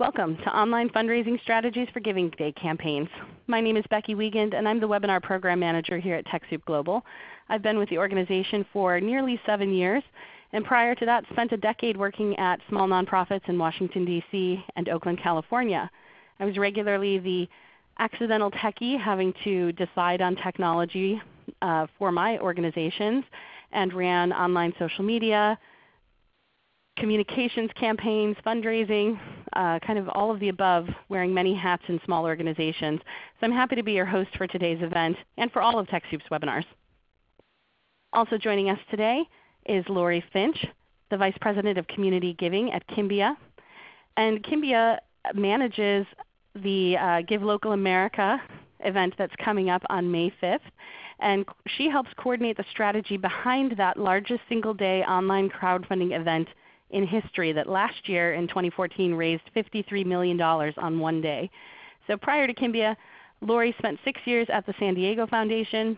Welcome to Online Fundraising Strategies for Giving Day Campaigns. My name is Becky Wiegand and I'm the Webinar Program Manager here at TechSoup Global. I've been with the organization for nearly 7 years and prior to that spent a decade working at small nonprofits in Washington, D.C. and Oakland, California. I was regularly the accidental techie having to decide on technology uh, for my organizations and ran online social media, communications campaigns, fundraising, uh, kind of all of the above, wearing many hats in small organizations. So I'm happy to be your host for today's event and for all of TechSoup's webinars. Also joining us today is Lori Finch, the Vice President of Community Giving at Kimbia. And Kimbia manages the uh, Give Local America event that's coming up on May 5th. And she helps coordinate the strategy behind that largest single day online crowdfunding event in history that last year in 2014 raised $53 million on one day. So prior to Kimbia, Lori spent 6 years at the San Diego Foundation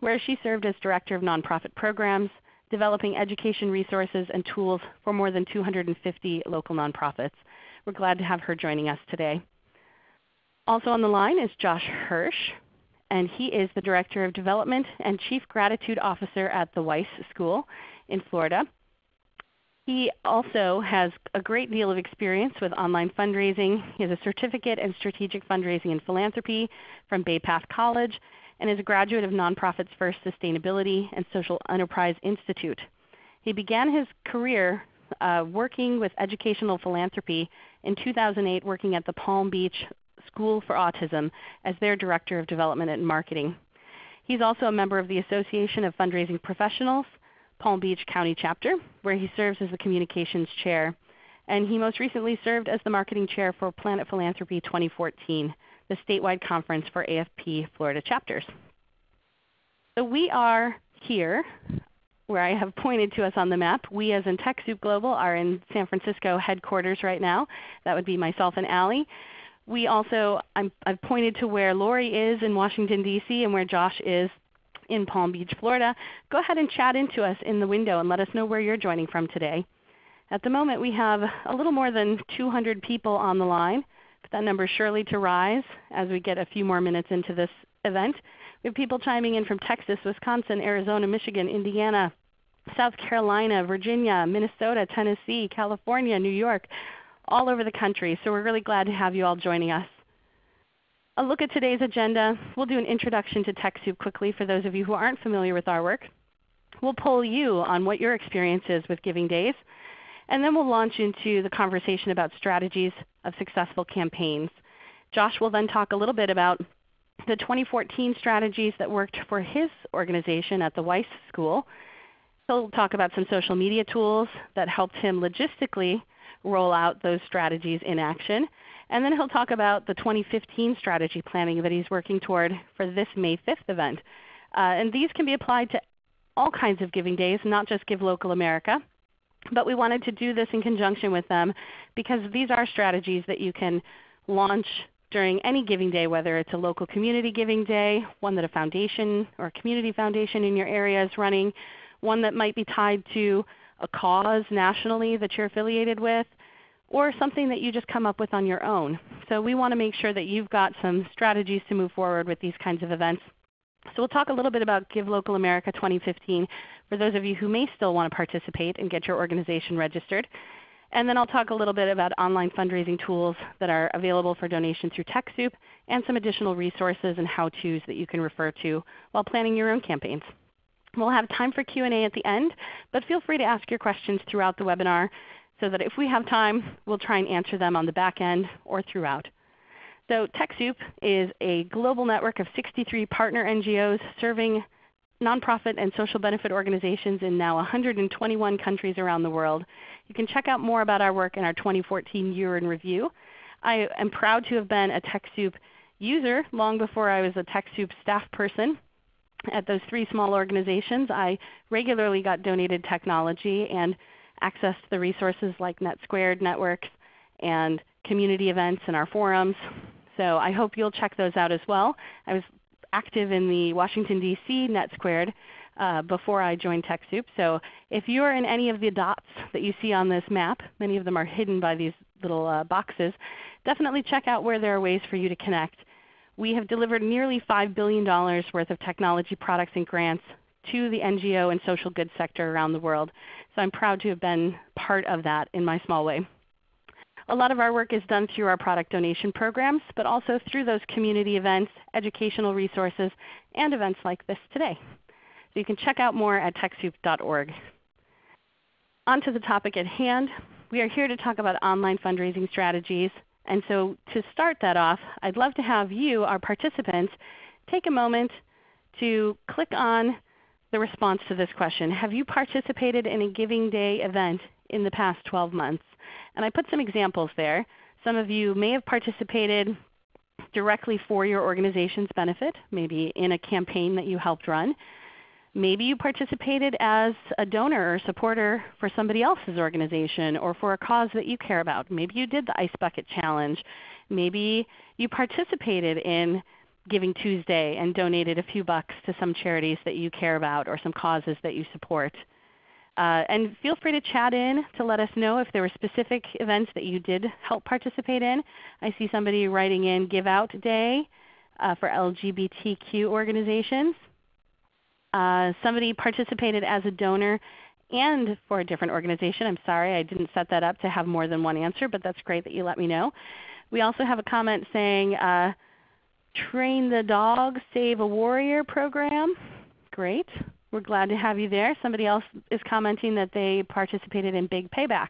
where she served as Director of Nonprofit Programs, developing education resources and tools for more than 250 local nonprofits. We're glad to have her joining us today. Also on the line is Josh Hirsch, and he is the Director of Development and Chief Gratitude Officer at the Weiss School in Florida. He also has a great deal of experience with online fundraising. He has a certificate in strategic fundraising and philanthropy from Bay Path College and is a graduate of Nonprofits First Sustainability and Social Enterprise Institute. He began his career uh, working with educational philanthropy in 2008 working at the Palm Beach School for Autism as their Director of Development and Marketing. He's also a member of the Association of Fundraising Professionals Palm Beach County chapter, where he serves as the Communications Chair. And he most recently served as the Marketing Chair for Planet Philanthropy 2014, the statewide conference for AFP Florida chapters. So we are here where I have pointed to us on the map. We as in TechSoup Global are in San Francisco headquarters right now. That would be myself and Allie. We also, i have pointed to where Lori is in Washington, D.C. and where Josh is in Palm Beach, Florida, go ahead and chat into us in the window and let us know where you're joining from today. At the moment we have a little more than 200 people on the line. But that number is surely to rise as we get a few more minutes into this event. We have people chiming in from Texas, Wisconsin, Arizona, Michigan, Indiana, South Carolina, Virginia, Minnesota, Tennessee, California, New York, all over the country. So we're really glad to have you all joining us a look at today's agenda. We'll do an introduction to TechSoup quickly for those of you who aren't familiar with our work. We'll poll you on what your experience is with Giving Days. And then we'll launch into the conversation about strategies of successful campaigns. Josh will then talk a little bit about the 2014 strategies that worked for his organization at the Weiss School. He'll talk about some social media tools that helped him logistically roll out those strategies in action. And then he'll talk about the 2015 strategy planning that he's working toward for this May 5th event. Uh, and these can be applied to all kinds of giving days, not just Give Local America. But we wanted to do this in conjunction with them because these are strategies that you can launch during any giving day, whether it's a local community giving day, one that a foundation or a community foundation in your area is running, one that might be tied to a cause nationally that you're affiliated with, or something that you just come up with on your own. So we want to make sure that you've got some strategies to move forward with these kinds of events. So we'll talk a little bit about Give Local America 2015 for those of you who may still want to participate and get your organization registered. And then I'll talk a little bit about online fundraising tools that are available for donation through TechSoup and some additional resources and how-tos that you can refer to while planning your own campaigns. We'll have time for Q&A at the end, but feel free to ask your questions throughout the webinar so that if we have time, we'll try and answer them on the back end or throughout. So TechSoup is a global network of 63 partner NGOs serving nonprofit and social benefit organizations in now 121 countries around the world. You can check out more about our work in our 2014 Year in Review. I am proud to have been a TechSoup user long before I was a TechSoup staff person. At those three small organizations, I regularly got donated technology and access to the resources like NetSquared networks and community events and our forums. So I hope you'll check those out as well. I was active in the Washington, D.C. NetSquared uh, before I joined TechSoup. So if you're in any of the dots that you see on this map, many of them are hidden by these little uh, boxes, definitely check out where there are ways for you to connect. We have delivered nearly $5 billion worth of technology products and grants to the NGO and social good sector around the world. So I'm proud to have been part of that in my small way. A lot of our work is done through our product donation programs, but also through those community events, educational resources, and events like this today. So you can check out more at TechSoup.org. On to the topic at hand. We are here to talk about online fundraising strategies. And so to start that off, I'd love to have you, our participants, take a moment to click on the response to this question. Have you participated in a Giving Day event in the past 12 months? And I put some examples there. Some of you may have participated directly for your organization's benefit, maybe in a campaign that you helped run. Maybe you participated as a donor or supporter for somebody else's organization or for a cause that you care about. Maybe you did the Ice Bucket Challenge. Maybe you participated in Giving Tuesday and donated a few bucks to some charities that you care about or some causes that you support. Uh, and feel free to chat in to let us know if there were specific events that you did help participate in. I see somebody writing in Give Out Day uh, for LGBTQ organizations. Uh, somebody participated as a donor and for a different organization. I'm sorry I didn't set that up to have more than one answer, but that's great that you let me know. We also have a comment saying uh, Train the Dog, Save a Warrior program. Great. We're glad to have you there. Somebody else is commenting that they participated in Big Payback.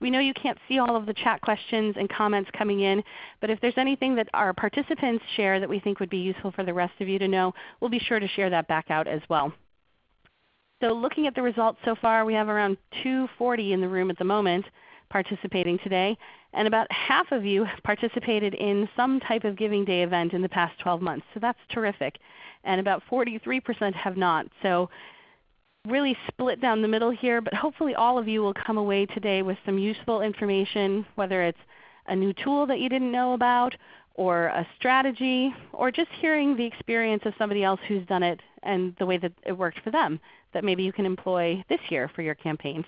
We know you can't see all of the chat questions and comments coming in, but if there's anything that our participants share that we think would be useful for the rest of you to know, we'll be sure to share that back out as well. So looking at the results so far, we have around 240 in the room at the moment participating today, and about half of you participated in some type of Giving Day event in the past 12 months. So that's terrific and about 43% have not. So really split down the middle here, but hopefully all of you will come away today with some useful information, whether it's a new tool that you didn't know about, or a strategy, or just hearing the experience of somebody else who's done it and the way that it worked for them that maybe you can employ this year for your campaigns.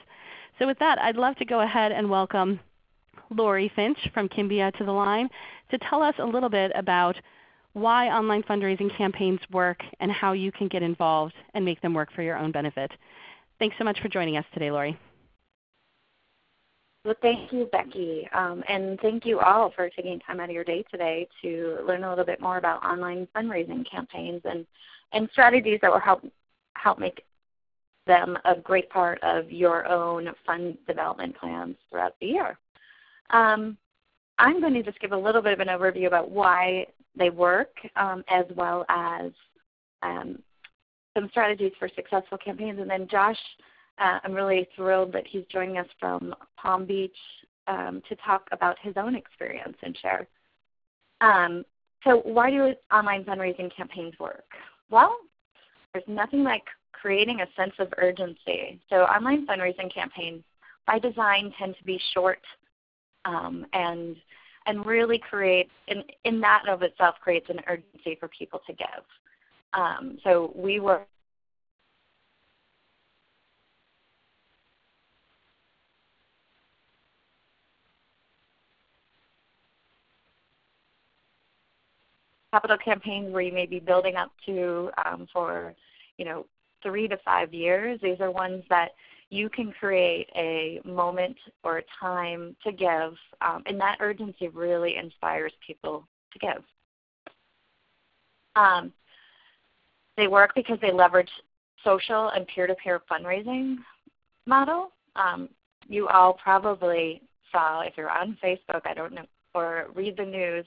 So with that, I'd love to go ahead and welcome Lori Finch from Kimbia to the line to tell us a little bit about why online fundraising campaigns work, and how you can get involved and make them work for your own benefit. Thanks so much for joining us today, Lori. Well, thank you, Becky. Um, and thank you all for taking time out of your day today to learn a little bit more about online fundraising campaigns and, and strategies that will help, help make them a great part of your own fund development plans throughout the year. Um, I'm going to just give a little bit of an overview about why they work, um, as well as um, some strategies for successful campaigns. And then Josh, uh, I'm really thrilled that he's joining us from Palm Beach um, to talk about his own experience and share. Um, so why do online fundraising campaigns work? Well, there's nothing like creating a sense of urgency. So online fundraising campaigns by design tend to be short um, and and really creates, in, in that of itself, creates an urgency for people to give. Um, so we were capital campaigns where you may be building up to um, for you know three to five years. These are ones that you can create a moment or a time to give, um, and that urgency really inspires people to give. Um, they work because they leverage social and peer-to-peer fundraising model. Um, you all probably saw, if you're on Facebook, I don't know, or read the news,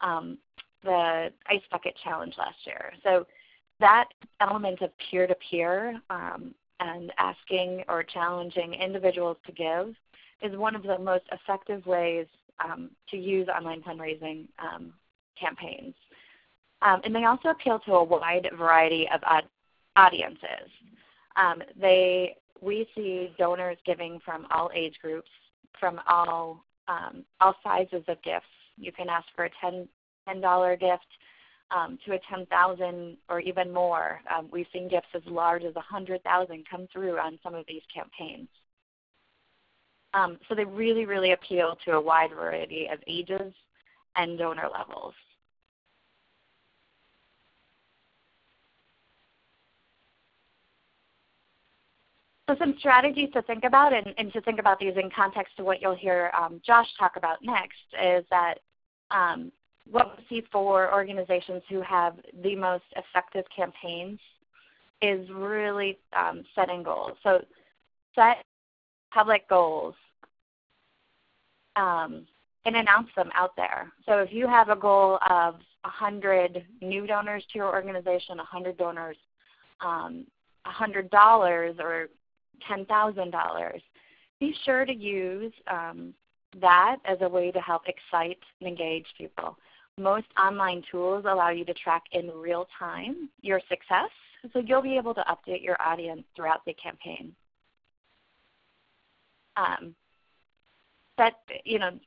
um, the Ice Bucket Challenge last year. So that element of peer-to-peer um, and asking or challenging individuals to give is one of the most effective ways um, to use online fundraising um, campaigns. Um, and they also appeal to a wide variety of audiences. Um, they, we see donors giving from all age groups, from all, um, all sizes of gifts. You can ask for a $10, $10 gift um, to a 10,000 or even more. Um, we've seen gifts as large as 100,000 come through on some of these campaigns. Um, so they really, really appeal to a wide variety of ages and donor levels. So some strategies to think about and, and, to think about these in context to what you'll hear um, Josh talk about next is that um, what we see for organizations who have the most effective campaigns is really um, setting goals. So set public goals um, and announce them out there. So if you have a goal of 100 new donors to your organization, 100 donors, um, $100 or $10,000, be sure to use um, that as a way to help excite and engage people. Most online tools allow you to track in real time your success, so you'll be able to update your audience throughout the campaign. Um, but you know,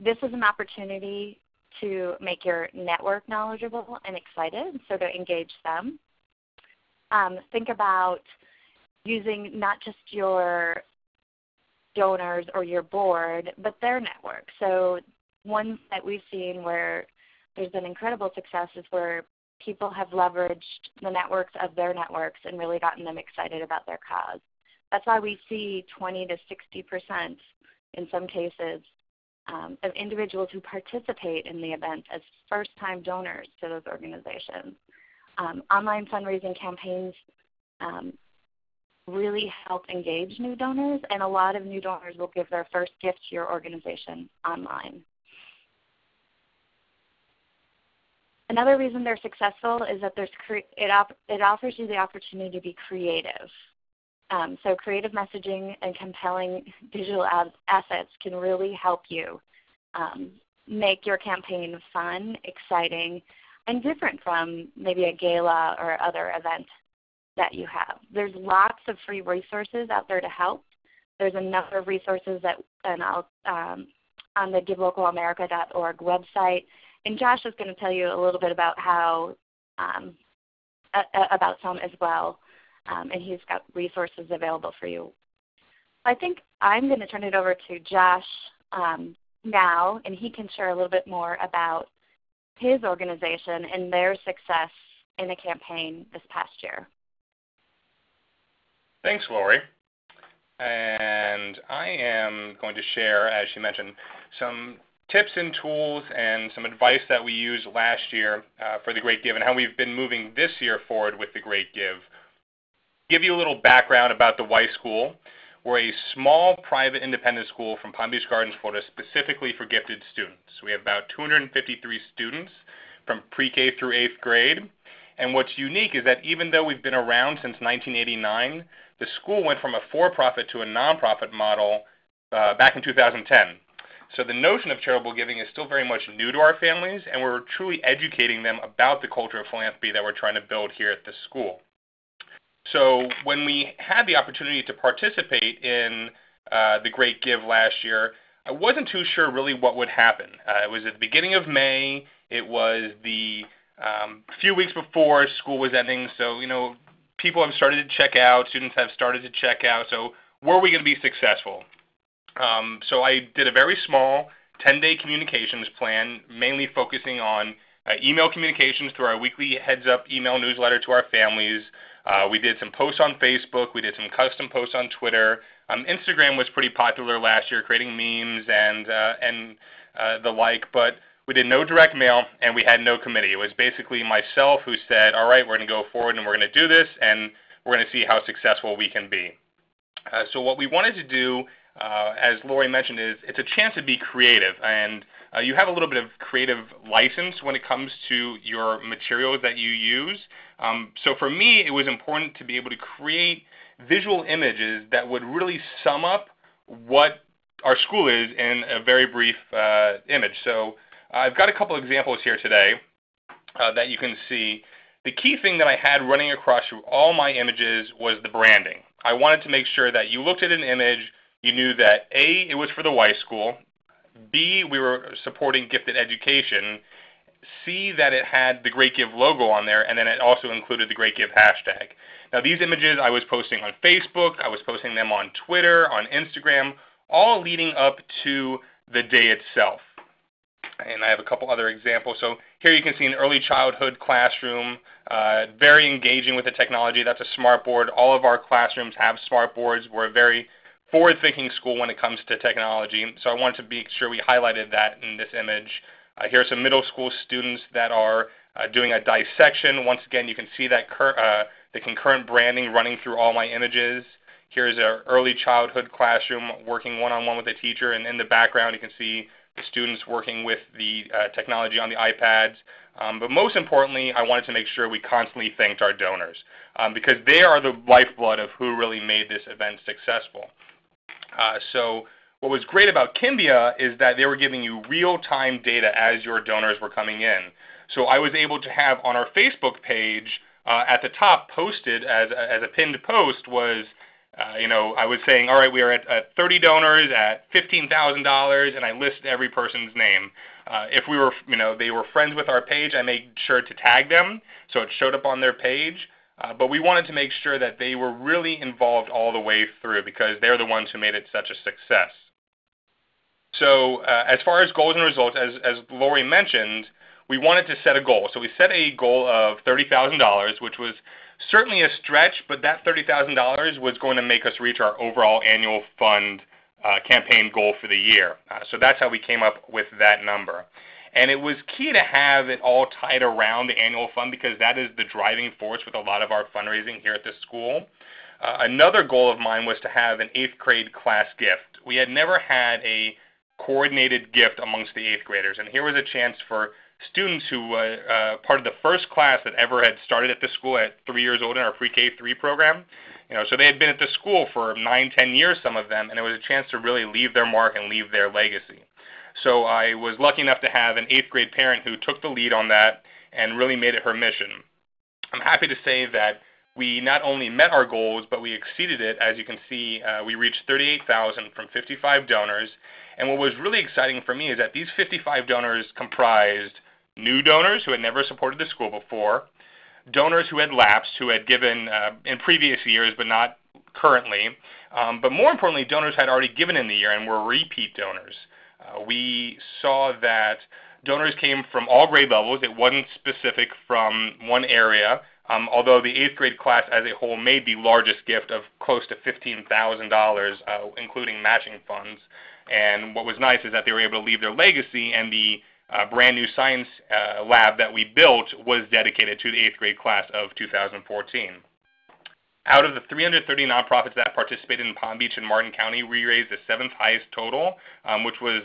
this is an opportunity to make your network knowledgeable and excited, so to engage them. Um, think about using not just your donors or your board, but their network. So ones that we've seen where there's been incredible success is where people have leveraged the networks of their networks and really gotten them excited about their cause. That's why we see 20 to 60 percent in some cases um, of individuals who participate in the event as first-time donors to those organizations. Um, online fundraising campaigns um, really help engage new donors, and a lot of new donors will give their first gift to your organization online. Another reason they're successful is that there's it, it offers you the opportunity to be creative. Um, so creative messaging and compelling digital assets can really help you um, make your campaign fun, exciting, and different from maybe a gala or other event that you have. There's lots of free resources out there to help. There's a number of resources that, and I'll, um, on the GiveLocalAmerica.org website. And Josh is going to tell you a little bit about how um, about some as well, um, and he's got resources available for you. I think I'm going to turn it over to Josh um, now, and he can share a little bit more about his organization and their success in the campaign this past year. Thanks, Lori. And I am going to share, as she mentioned, some tips and tools and some advice that we used last year uh, for the Great Give and how we've been moving this year forward with the Great Give. Give you a little background about the Weiss School. We're a small private independent school from Palm Beach Gardens, Florida, specifically for gifted students. We have about 253 students from pre-K through 8th grade. And what's unique is that even though we've been around since 1989, the school went from a for-profit to a nonprofit model uh, back in 2010. So the notion of charitable giving is still very much new to our families, and we're truly educating them about the culture of philanthropy that we're trying to build here at the school. So when we had the opportunity to participate in uh, the Great Give last year, I wasn't too sure really what would happen. Uh, it was at the beginning of May. It was the um, few weeks before school was ending, so you know people have started to check out. Students have started to check out. So were we going to be successful? Um, so I did a very small 10-day communications plan, mainly focusing on uh, email communications through our weekly heads-up email newsletter to our families. Uh, we did some posts on Facebook. We did some custom posts on Twitter. Um, Instagram was pretty popular last year, creating memes and uh, and uh, the like. But we did no direct mail, and we had no committee. It was basically myself who said, "All right, we're going to go forward and we're going to do this, and we're going to see how successful we can be." Uh, so what we wanted to do uh, as Lori mentioned, is it's a chance to be creative. And uh, you have a little bit of creative license when it comes to your materials that you use. Um, so for me, it was important to be able to create visual images that would really sum up what our school is in a very brief uh, image. So I've got a couple examples here today uh, that you can see. The key thing that I had running across through all my images was the branding. I wanted to make sure that you looked at an image, you knew that A, it was for the Weiss School, B, we were supporting gifted education, C, that it had the Great Give logo on there, and then it also included the Great Give hashtag. Now these images I was posting on Facebook, I was posting them on Twitter, on Instagram, all leading up to the day itself. And I have a couple other examples. So here you can see an early childhood classroom, uh, very engaging with the technology. That's a smart board. All of our classrooms have smart boards. We're a very forward-thinking school when it comes to technology. So I wanted to make sure we highlighted that in this image. Uh, here are some middle school students that are uh, doing a dissection. Once again, you can see that uh, the concurrent branding running through all my images. Here's an early childhood classroom working one-on-one with a teacher, and in the background you can see the students working with the uh, technology on the iPads. Um, but most importantly, I wanted to make sure we constantly thanked our donors um, because they are the lifeblood of who really made this event successful. Uh, so what was great about Kimbia is that they were giving you real-time data as your donors were coming in. So I was able to have on our Facebook page uh, at the top posted as, as a pinned post was uh, you know, I was saying, all right, we are at, at 30 donors at $15,000, and I list every person's name. Uh, if we were, you know, they were friends with our page, I made sure to tag them so it showed up on their page. Uh, but we wanted to make sure that they were really involved all the way through because they're the ones who made it such a success. So uh, as far as goals and results, as, as Lori mentioned, we wanted to set a goal. So we set a goal of $30,000, which was certainly a stretch, but that $30,000 was going to make us reach our overall annual fund uh, campaign goal for the year. Uh, so that's how we came up with that number. And it was key to have it all tied around the annual fund because that is the driving force with a lot of our fundraising here at the school. Uh, another goal of mine was to have an eighth grade class gift. We had never had a coordinated gift amongst the eighth graders, and here was a chance for students who were uh, part of the first class that ever had started at the school at three years old in our pre-K three program. You know, so they had been at the school for nine, ten years, some of them, and it was a chance to really leave their mark and leave their legacy. So I was lucky enough to have an eighth grade parent who took the lead on that and really made it her mission. I'm happy to say that we not only met our goals, but we exceeded it. As you can see, uh, we reached 38,000 from 55 donors. And what was really exciting for me is that these 55 donors comprised new donors who had never supported the school before, donors who had lapsed, who had given uh, in previous years but not currently, um, but more importantly, donors had already given in the year and were repeat donors. Uh, we saw that donors came from all grade levels. It wasn't specific from one area, um, although the eighth grade class as a whole made the largest gift of close to $15,000, uh, including matching funds. And what was nice is that they were able to leave their legacy, and the uh, brand new science uh, lab that we built was dedicated to the eighth grade class of 2014. Out of the 330 nonprofits that participated in Palm Beach and Martin County, we raised the seventh highest total, um, which was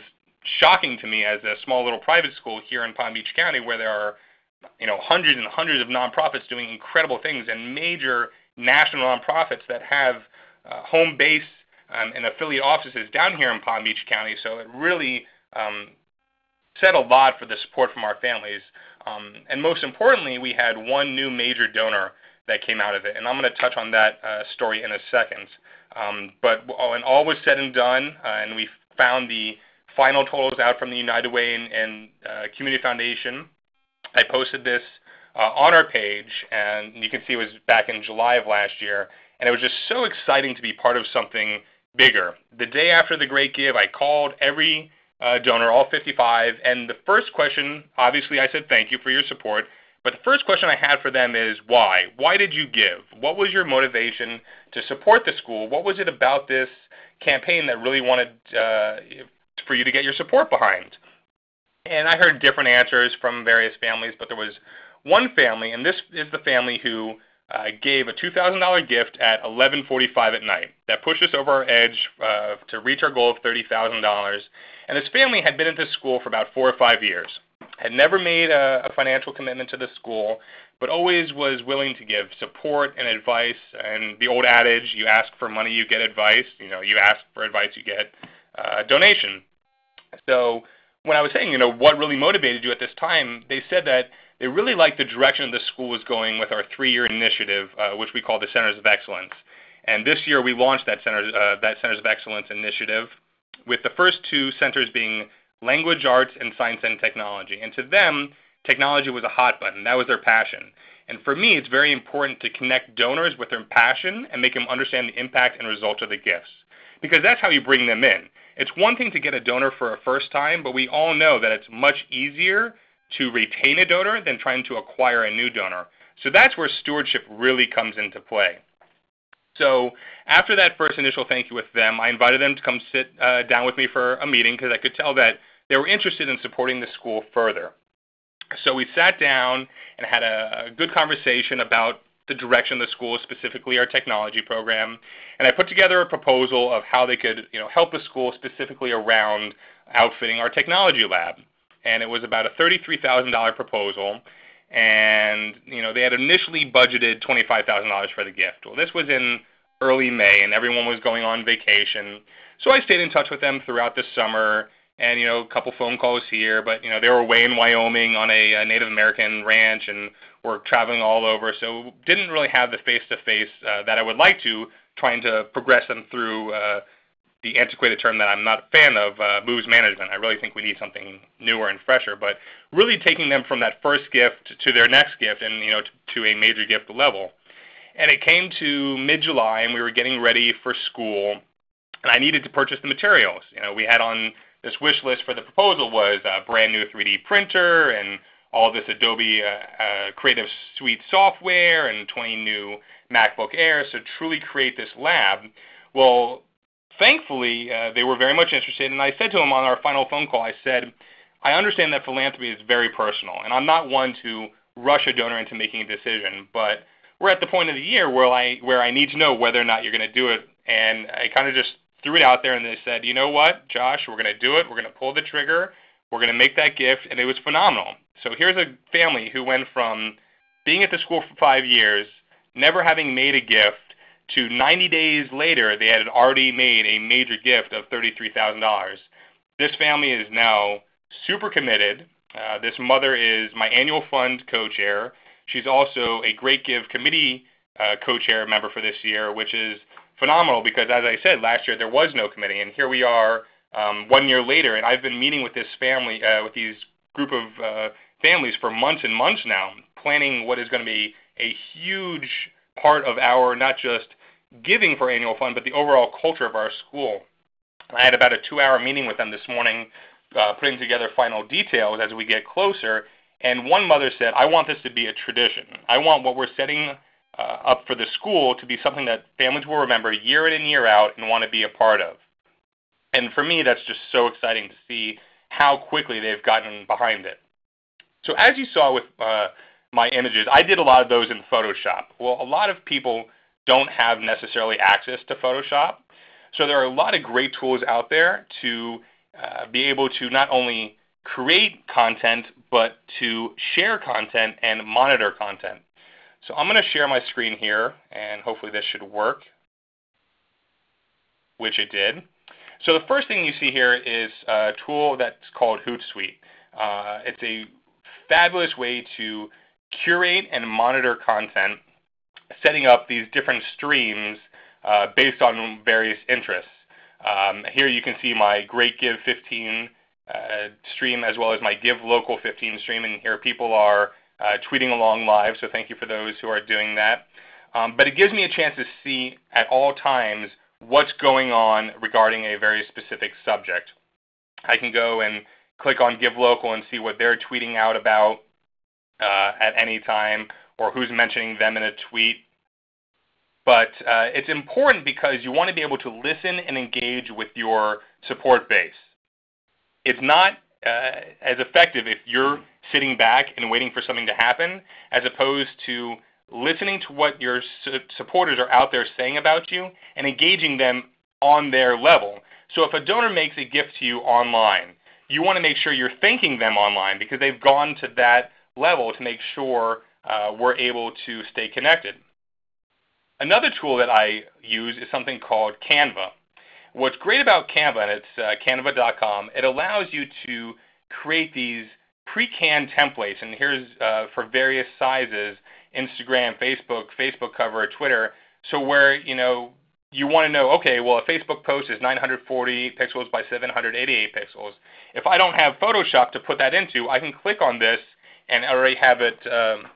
shocking to me as a small little private school here in Palm Beach County where there are you know, hundreds and hundreds of nonprofits doing incredible things and major national nonprofits that have uh, home base um, and affiliate offices down here in Palm Beach County. So it really um, said a lot for the support from our families. Um, and most importantly, we had one new major donor that came out of it. And I'm going to touch on that uh, story in a second. Um, but when all was said and done, uh, and we found the final totals out from the United Way and, and uh, Community Foundation, I posted this uh, on our page, and you can see it was back in July of last year. And it was just so exciting to be part of something bigger. The day after the Great Give, I called every uh, donor, all 55. And the first question, obviously, I said thank you for your support. But the first question I had for them is why? Why did you give? What was your motivation to support the school? What was it about this campaign that really wanted uh, for you to get your support behind? And I heard different answers from various families, but there was one family, and this is the family who uh, gave a $2,000 gift at 11:45 at night. That pushed us over our edge uh, to reach our goal of $30,000. And this family had been at this school for about four or five years, had never made a, a financial commitment to the school, but always was willing to give support and advice. And the old adage, you ask for money, you get advice. You know, you ask for advice, you get uh, a donation. So when I was saying, you know, what really motivated you at this time, they said that they really liked the direction the school was going with our three-year initiative, uh, which we call the Centers of Excellence. And this year we launched that Centers, uh, that Centers of Excellence initiative with the first two centers being language arts and science and technology. And to them, technology was a hot button. That was their passion. And for me, it's very important to connect donors with their passion and make them understand the impact and results of the gifts. Because that's how you bring them in. It's one thing to get a donor for a first time, but we all know that it's much easier to retain a donor than trying to acquire a new donor. So that's where stewardship really comes into play. So after that first initial thank you with them, I invited them to come sit uh, down with me for a meeting because I could tell that they were interested in supporting the school further. So we sat down and had a, good conversation about the direction of the school, specifically our technology program, and I put together a proposal of how they could, you know, help the school specifically around outfitting our technology lab. And it was about a $33,000 proposal, and you know they had initially budgeted $25,000 for the gift. Well, this was in early May, and everyone was going on vacation. So I stayed in touch with them throughout the summer, and you know a couple phone calls here. But you know they were away in Wyoming on a, a Native American ranch, and were traveling all over. So didn't really have the face-to-face uh, that I would like to, trying to progress them through. Uh, the antiquated term that I'm not a fan of, uh, moves management. I really think we need something newer and fresher, but really taking them from that first gift to their next gift and you know to, to a major gift level. And it came to mid-July, and we were getting ready for school, and I needed to purchase the materials. You know, we had on this wish list for the proposal was a brand new 3D printer and all this Adobe uh, uh, Creative Suite software and 20 new MacBook Airs to truly create this lab. Well, thankfully, uh, they were very much interested, and I said to them on our final phone call, I said, I understand that philanthropy is very personal, and I'm not one to rush a donor into making a decision, but we're at the point of the year where I where I need to know whether or not you're going to do it, and I kind of just threw it out there, and they said, you know what, Josh, we're going to do it. We're going to pull the trigger. We're going to make that gift, and it was phenomenal. So here's a family who went from being at the school for five years, never having made a gift, to 90 days later, they had already made a major gift of $33,000. This family is now super committed. Uh, this mother is my annual fund co-chair. She's also a Great Give Committee uh, co-chair member for this year, which is phenomenal because, as I said, last year there was no committee, and here we are um, one year later, and I've been meeting with this family, uh, with these group of uh, families for months and months now, planning what is going to be a huge part of our not just giving for annual fund, but the overall culture of our school. I had about a two-hour meeting with them this morning, uh, putting together final details as we get closer. And one mother said, I want this to be a tradition. I want what we're setting uh, up for the school to be something that families will remember year in and year out and want to be a part of. And for me, that's just so exciting to see how quickly they've gotten behind it. So as you saw with uh, my images, I did a lot of those in Photoshop. Well, a lot of people don't have necessarily access to Photoshop. So there are a lot of great tools out there to uh, be able to not only create content, but to share content and monitor content. So I'm going to share my screen here, and hopefully this should work, which it did. So the first thing you see here is a tool that's called Hootsuite. Uh, it's a fabulous way to curate and monitor content setting up these different streams uh, based on various interests. Um, here you can see my Great Give 15 uh, stream as well as my Give Local 15 stream, and here people are tweeting along live, so thank you for those who are doing that. Um, but it gives me a chance to see at all times what's going on regarding a very specific subject. I can go and click on Give Local and see what they're tweeting out about uh, at any time, or who's mentioning them in a tweet. But uh, it's important because you want to be able to listen and engage with your support base. It's not uh, as effective if you're sitting back and waiting for something to happen as opposed to listening to what your su supporters are out there saying about you and engaging them on their level. So if a donor makes a gift to you online, you want to make sure you're thanking them online because they've gone to that level to make sure uh, we're able to stay connected. Another tool that I use is something called Canva. What's great about Canva, and it's uh, canva.com, it allows you to create these pre-canned templates, and here's uh, for various sizes, Instagram, Facebook, Facebook cover, Twitter, so where, you know, you want to know, okay, well, a Facebook post is 940 pixels by 788 pixels. If I don't have Photoshop to put that into, I can click on this and already have it um,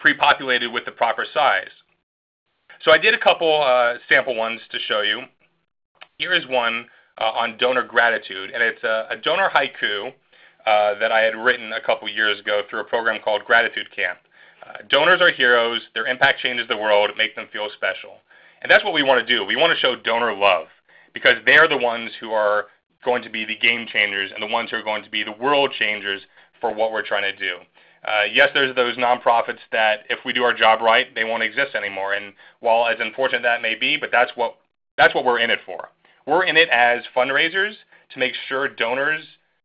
pre-populated with the proper size. So I did a couple uh, sample ones to show you. Here is one uh, on donor gratitude, and it's a, a donor haiku uh, that I had written a couple years ago through a program called Gratitude Camp. Uh, donors are heroes. Their impact changes the world. Make them feel special. And that's what we want to do. We want to show donor love because they're the ones who are going to be the game changers and the ones who are going to be the world changers for what we're trying to do. Uh, yes, there's those nonprofits that if we do our job right, they won't exist anymore. And while as unfortunate that may be, but that's what that's what we're in it for. We're in it as fundraisers to make sure donors'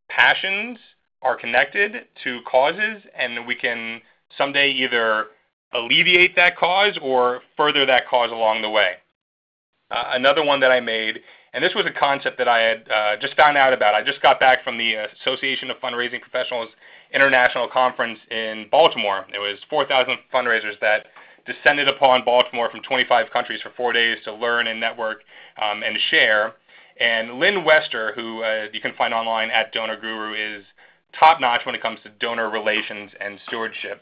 passions are connected to causes, and we can someday either alleviate that cause or further that cause along the way. Uh, another one that I made, and this was a concept that I had uh, just found out about. I just got back from the Association of Fundraising Professionals International Conference in Baltimore. It was 4,000 fundraisers that descended upon Baltimore from 25 countries for four days to learn and network um, and share. And Lynne Wester, who uh, you can find online at Donor Guru, is top notch when it comes to donor relations and stewardship.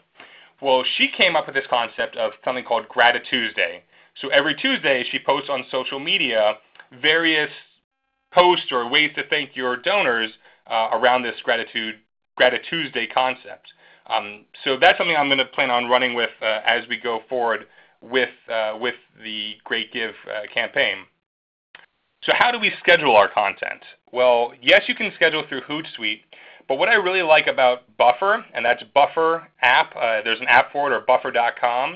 Well, she came up with this concept of something called Gratitude Day. So every Tuesday, she posts on social media various posts or ways to thank your donors uh, around this gratitude Gratitude concept. Um, so that's something I'm going to plan on running with uh, as we go forward with uh, with the Great Give uh, campaign. So how do we schedule our content? Well, yes, you can schedule through Hootsuite, but what I really like about Buffer, and that's Buffer app, uh, there's an app for it, or buffer.com,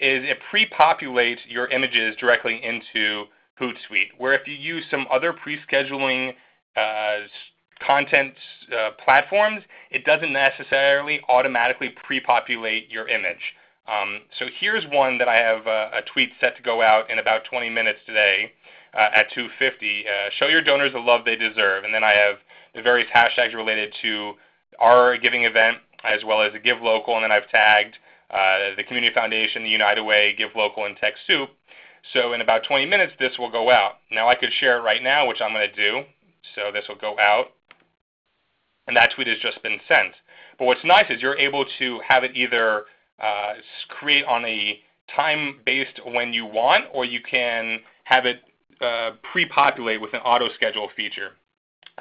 is it pre-populates your images directly into Hootsuite, where if you use some other pre-scheduling uh, content uh, platforms, it doesn't necessarily automatically pre-populate your image. Um, so here's one that I have uh, a tweet set to go out in about 20 minutes today uh, at 2:50. Uh, show your donors the love they deserve, and then I have the various hashtags related to our giving event as well as the Give Local, and then I've tagged uh, the Community Foundation, the United Way, Give Local, and TechSoup. So in about 20 minutes, this will go out. Now I could share it right now, which I'm going to do. So this will go out, and that tweet has just been sent. But what's nice is you're able to have it either uh, create on a time based when you want, or you can have it uh, pre-populate with an auto schedule feature.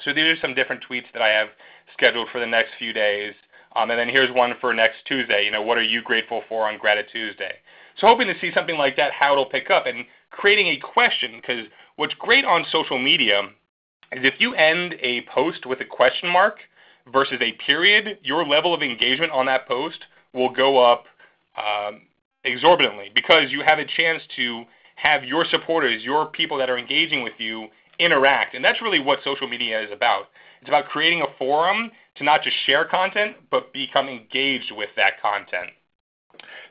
So these are some different tweets that I have scheduled for the next few days. Um, and then here's one for next Tuesday. You know, what are you grateful for on Gratitude Tuesday? So hoping to see something like that, how it'll pick up, and creating a question. Because what's great on social media is if you end a post with a question mark versus a period, your level of engagement on that post will go up um, exorbitantly because you have a chance to have your supporters, your people that are engaging with you, interact. And that's really what social media is about. It's about creating a forum to not just share content, but become engaged with that content.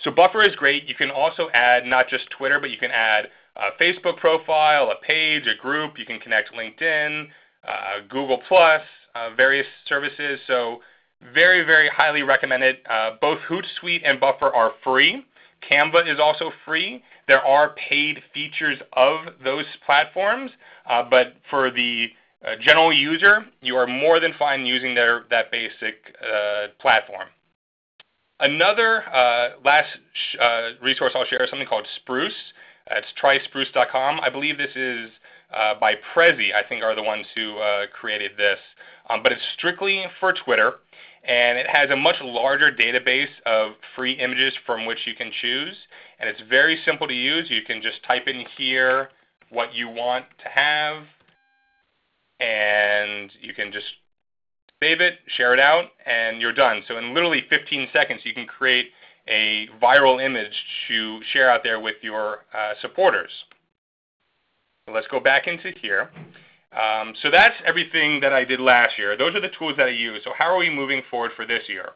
So Buffer is great. You can also add not just Twitter, but you can add a Facebook profile, a page, a group. You can connect LinkedIn, uh, Google+, uh, various services. So very, very highly recommended. Uh, both Hootsuite and Buffer are free. Canva is also free. There are paid features of those platforms, uh, but for the uh, general user, you are more than fine using their, that basic uh, platform. Another uh, last uh, resource I'll share is something called Spruce. it's tryspruce.com. I believe this is uh, by Prezi, I think are the ones who created this. Um, but it's strictly for Twitter and it has a much larger database of free images from which you can choose. And it's very simple to use. You can just type in here what you want to have, and you can just save it, share it out, and you're done. So in literally 15 seconds, you can create a viral image to share out there with your uh, supporters. So let's go back into here. Um, so that's everything that I did last year. Those are the tools that I use. So how are we moving forward for this year?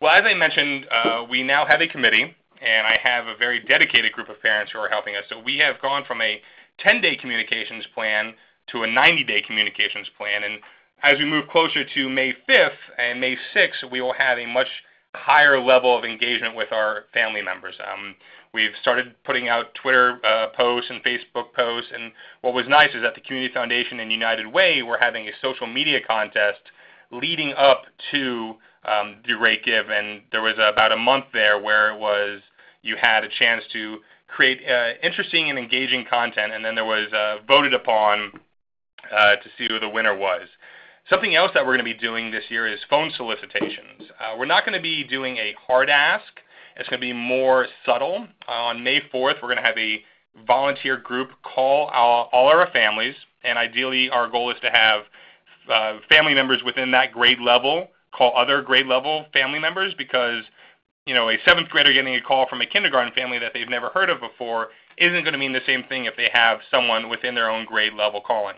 Well, as I mentioned, uh, we now have a committee, and I have a very dedicated group of parents who are helping us. So we have gone from a 10-day communications plan to a 90-day communications plan. And as we move closer to May 5th and May 6th, we will have a much higher level of engagement with our family members. Um, we've started putting out Twitter uh, posts and Facebook posts, and what was nice is that the Community Foundation and United Way were having a social media contest leading up to um, the Great Give, and there was about a month there where it was you had a chance to create uh, interesting and engaging content, and then there was uh, voted upon uh, to see who the winner was. Something else that we're going to be doing this year is phone solicitations. Uh, we're not going to be doing a hard ask. It's going to be more subtle. Uh, on May 4th, we're going to have a volunteer group call all, all our families, and ideally our goal is to have uh, family members within that grade level call other grade level family members because you know a seventh grader getting a call from a kindergarten family that they've never heard of before isn't going to mean the same thing if they have someone within their own grade level calling.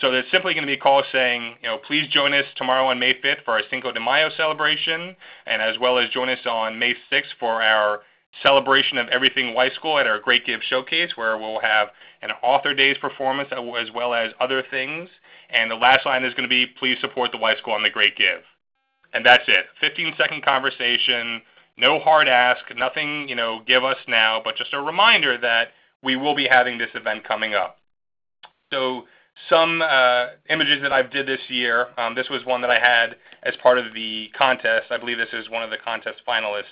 So there's simply going to be calls saying, you know, please join us tomorrow on May 5th for our Cinco de Mayo celebration, and as well as join us on May 6th for our celebration of everything Weiss School at our Great Give Showcase, where we'll have an Author Days performance as well as other things. And the last line is going to be, please support the Weiss School on the Great Give. And that's it. 15 second conversation, no hard ask, nothing, you know, give us now, but just a reminder that we will be having this event coming up. So some uh, images that I've did this year. Um, this was one that I had as part of the contest. I believe this is one of the contest finalist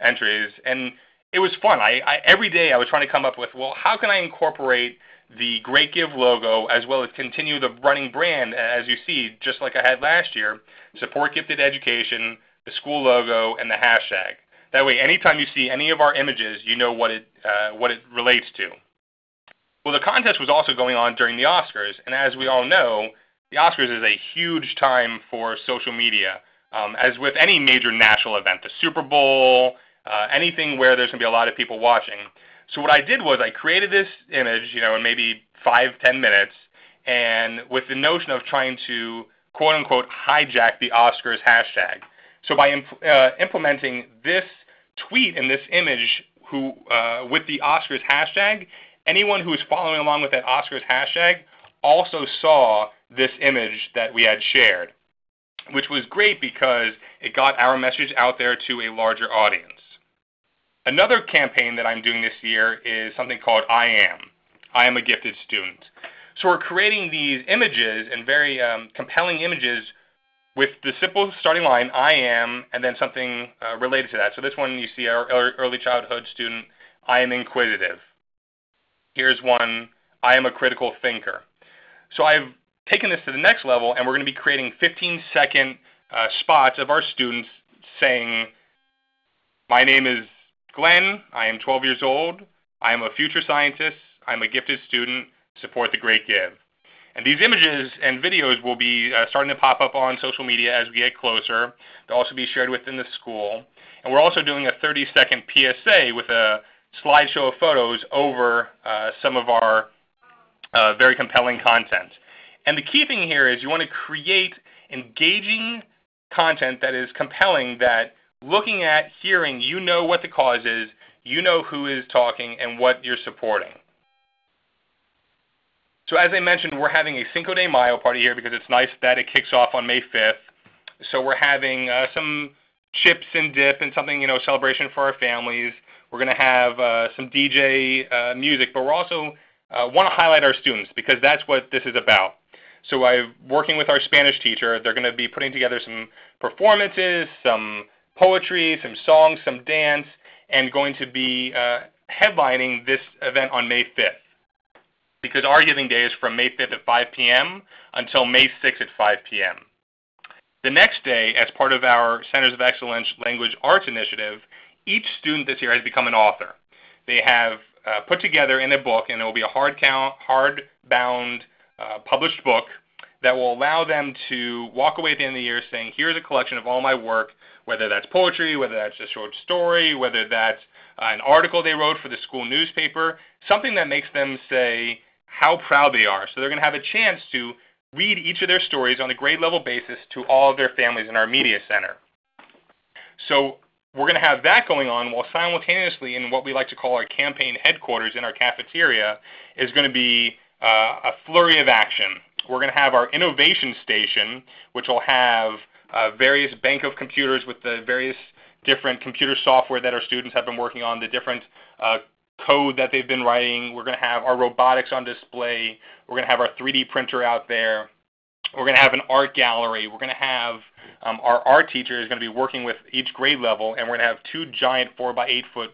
entries, and it was fun. I, I every day I was trying to come up with, well, how can I incorporate the Great Give logo as well as continue the running brand, as you see, just like I had last year. Support gifted education, the school logo, and the hashtag. That way, anytime you see any of our images, you know what it uh, what it relates to. Well, the contest was also going on during the Oscars, and as we all know, the Oscars is a huge time for social media. Um, as with any major national event, the Super Bowl, uh, anything where there's going to be a lot of people watching. So what I did was I created this image, you know, in maybe five, ten minutes, and with the notion of trying to quote unquote hijack the Oscars hashtag. So by imp uh, implementing this tweet and this image who uh, with the Oscars hashtag, anyone who was following along with that Oscars hashtag also saw this image that we had shared, which was great because it got our message out there to a larger audience. Another campaign that I'm doing this year is something called I Am. I am a gifted student. So we're creating these images and very um, compelling images with the simple starting line, I am, and then something uh, related to that. So this one you see our early childhood student, I am inquisitive. Here's one, I am a critical thinker. So I've taken this to the next level, and we're going to be creating 15-second uh, spots of our students saying, my name is Glenn, I am 12 years old, I am a future scientist, I'm a gifted student, support the Great Give. And these images and videos will be uh, starting to pop up on social media as we get closer. They'll also be shared within the school. And we're also doing a 30-second PSA with a slideshow of photos over uh, some of our uh, very compelling content. And the key thing here is you want to create engaging content that is compelling that looking at, hearing, you know what the cause is, you know who is talking and what you're supporting. So as I mentioned, we're having a Cinco de Mayo party here because it's nice that it kicks off on May 5th. So we're having uh, some chips and dip and something, you know, celebration for our families. We're going to have uh, some DJ uh, music, but we're also uh, want to highlight our students because that's what this is about. So I'm working with our Spanish teacher. They're going to be putting together some performances, some poetry, some songs, some dance, and going to be uh, headlining this event on May 5th. Because our giving day is from May 5th at 5 p.m. until May 6th at 5 p.m. The next day, as part of our Centers of Excellence Language Arts Initiative, each student this year has become an author. They have uh, put together in a book, and it will be a hard count, hard-bound, uh, published book that will allow them to walk away at the end of the year saying, here's a collection of all my work whether that's poetry, whether that's a short story, whether that's uh, an article they wrote for the school newspaper, something that makes them say how proud they are. So they're going to have a chance to read each of their stories on a grade level basis to all of their families in our media center. So we're going to have that going on while simultaneously in what we like to call our campaign headquarters in our cafeteria is going to be uh, a flurry of action. We're going to have our innovation station, which will have uh, various bank of computers with the various different computer software that our students have been working on, the different uh, code that they've been writing. We're going to have our robotics on display. We're going to have our 3D printer out there. We're going to have an art gallery. We're going to have um, our art teacher is going to be working with each grade level, and we're going to have two giant four by eight foot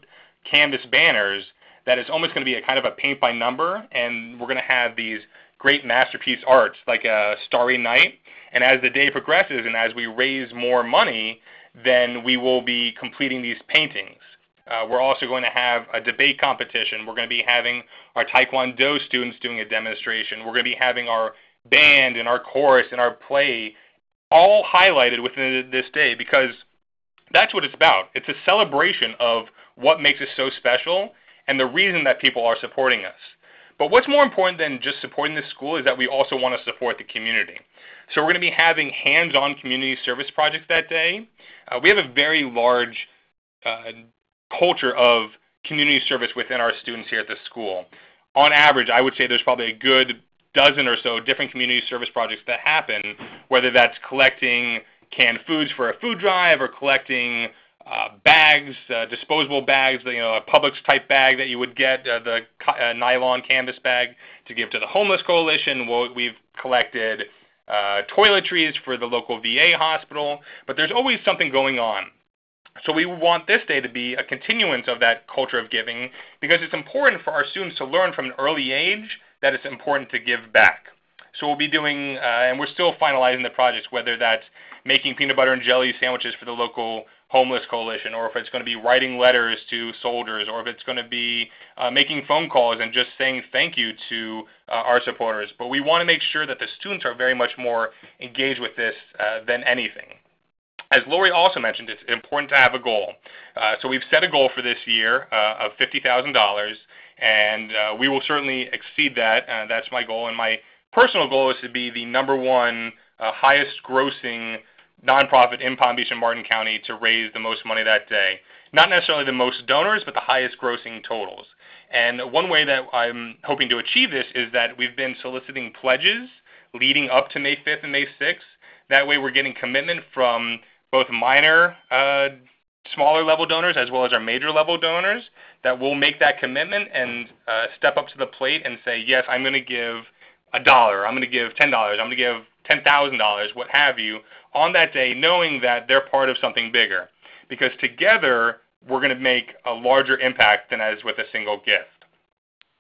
canvas banners that is almost going to be a kind of a paint by number, and we're going to have these great masterpiece arts like a Starry Night. And as the day progresses and as we raise more money, then we will be completing these paintings. Uh, we're also going to have a debate competition. We're going to be having our Taekwondo students doing a demonstration. We're going to be having our band and our chorus and our play all highlighted within this day because that's what it's about. It's a celebration of what makes us so special and the reason that people are supporting us. But what's more important than just supporting the school is that we also want to support the community. So we're going to be having hands-on community service projects that day. Uh, we have a very large uh, culture of community service within our students here at the school. On average, I would say there's probably a good dozen or so different community service projects that happen, whether that's collecting canned foods for a food drive or collecting uh, bags, uh, disposable bags, you know, a Publix type bag that you would get, uh, the uh, nylon canvas bag to give to the homeless coalition. Well, we've collected uh, toiletries for the local VA hospital, but there's always something going on. So we want this day to be a continuance of that culture of giving because it's important for our students to learn from an early age that it's important to give back. So we'll be doing, uh, and we're still finalizing the projects, whether that's making peanut butter and jelly sandwiches for the local homeless coalition, or if it's going to be writing letters to soldiers, or if it's going to be uh, making phone calls and just saying thank you to uh, our supporters. But we want to make sure that the students are very much more engaged with this uh, than anything. As Lori also mentioned, it's important to have a goal. Uh, so we've set a goal for this year uh, of $50,000, and uh, we will certainly exceed that. that's my goal, and my personal goal is to be the number one highest grossing nonprofit in Palm Beach and Martin County to raise the most money that day. Not necessarily the most donors, but the highest grossing totals. And one way that I'm hoping to achieve this is that we've been soliciting pledges leading up to May 5th and May 6th. That way we're getting commitment from both minor, uh, smaller level donors as well as our major level donors that will make that commitment and uh, step up to the plate and say, yes, I'm going to give a dollar, I'm going to give $10, I'm going to give $10,000, what have you, on that day, knowing that they're part of something bigger. Because together, we're going to make a larger impact than as with a single gift.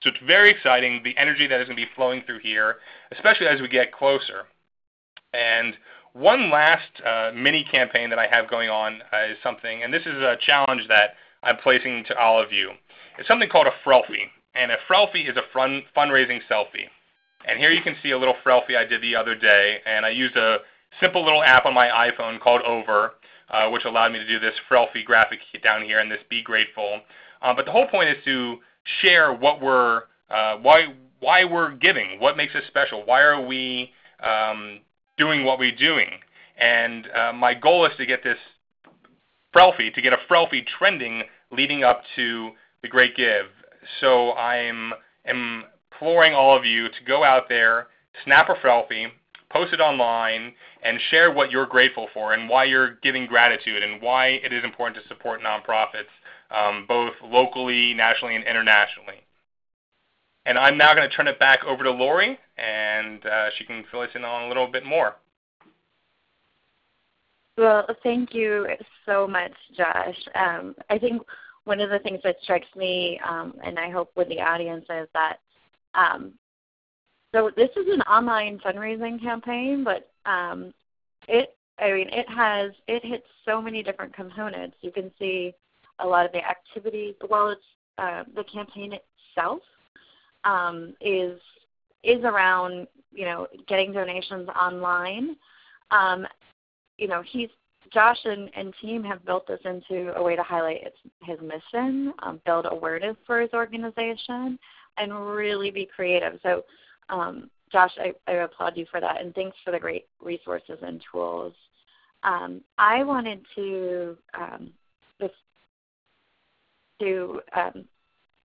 So it's very exciting, the energy that is going to be flowing through here, especially as we get closer. And one last uh, mini campaign that I have going on uh, is something, and this is a challenge that I'm placing to all of you. It's something called a Frelfie. And a Frelfie is a fun, fundraising selfie. And here you can see a little Frelfie I did the other day, and I used a simple little app on my iPhone called Over, uh, which allowed me to do this Frelfie graphic down here and this Be Grateful. Uh, but the whole point is to share what we're, uh, why, why we're giving, what makes us special, why are we um, doing what we're doing. And uh, my goal is to get this Frelfie, to get a Frelfie trending leading up to the Great Give. So I'm imploring all of you to go out there, snap a Frelfie, post it online, and share what you're grateful for and why you're giving gratitude and why it is important to support nonprofits, um, both locally, nationally, and internationally. And I'm now going to turn it back over to Lori, and uh, she can fill us in on a little bit more. Well, thank you so much, Josh. Um, I think one of the things that strikes me, um, and I hope with the audience, is that um, so this is an online fundraising campaign, but um, it I mean it has it hits so many different components. You can see a lot of the activity. Well, it's uh, the campaign itself um, is is around you know getting donations online. Um, you know he's Josh and, and team have built this into a way to highlight its, his mission, um, build awareness for his organization, and really be creative. So um, Josh, I, I, applaud you for that, and thanks for the great resources and tools. Um, I wanted to um, just to um,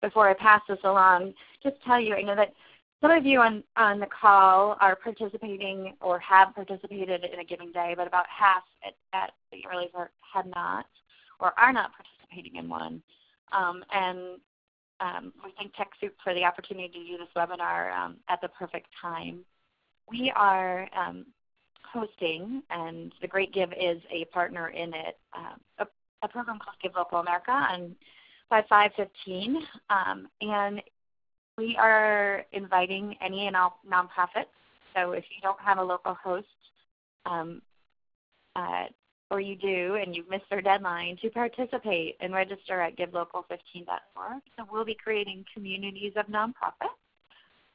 before I pass this along, just tell you I know that some of you on, on the call are participating or have participated in a given day, but about half at, at the early part had not or are not participating in one. Um, and um, we thank TechSoup for the opportunity to do this webinar um, at the perfect time. We are um, hosting, and the Great Give is a partner in it, uh, a, a, program called Give Local America on 5515. Um, and we are inviting any and all nonprofits. So if you don't have a local host, um, uh, or you do and you've missed their deadline, to participate and register at givelocal15.org. So we'll be creating communities of nonprofits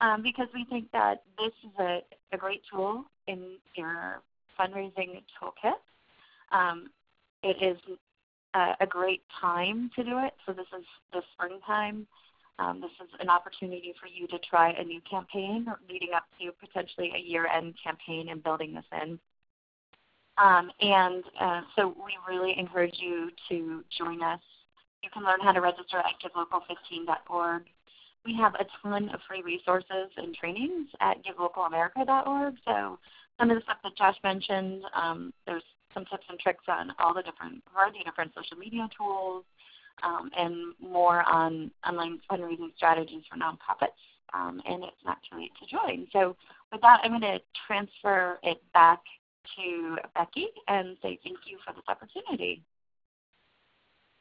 um, because we think that this is a, a great tool in your fundraising toolkit. Um, it is a, great time to do it. So this is the springtime. Um, this is an opportunity for you to try a new campaign leading up to potentially a year-end campaign and building this in. Um, and uh, so we really encourage you to join us. You can learn how to register at givelocal15.org. We have a ton of free resources and trainings at givelocalamerica.org. So some of the stuff that Josh mentioned, um, there's some tips and tricks on all the different variety of different social media tools, um, and more on online fundraising strategies for nonprofits. Um, and it's not too late to join. So with that, I'm going to transfer it back to Becky and say thank you for this opportunity.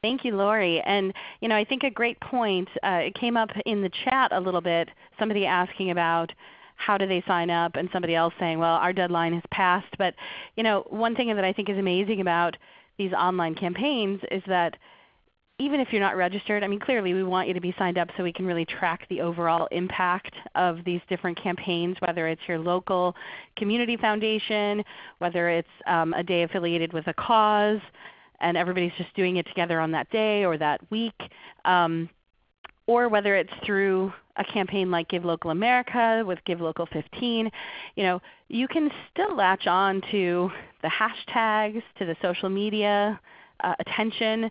Thank you, Lori. And you know, I think a great point. Uh, it came up in the chat a little bit. Somebody asking about how do they sign up, and somebody else saying, "Well, our deadline has passed." But you know, one thing that I think is amazing about these online campaigns is that even if you're not registered, I mean clearly we want you to be signed up so we can really track the overall impact of these different campaigns, whether it's your local community foundation, whether it's um, a day affiliated with a cause, and everybody's just doing it together on that day or that week, um, or whether it's through a campaign like Give Local America with Give Local 15, you know, you can still latch on to the hashtags, to the social media uh, attention,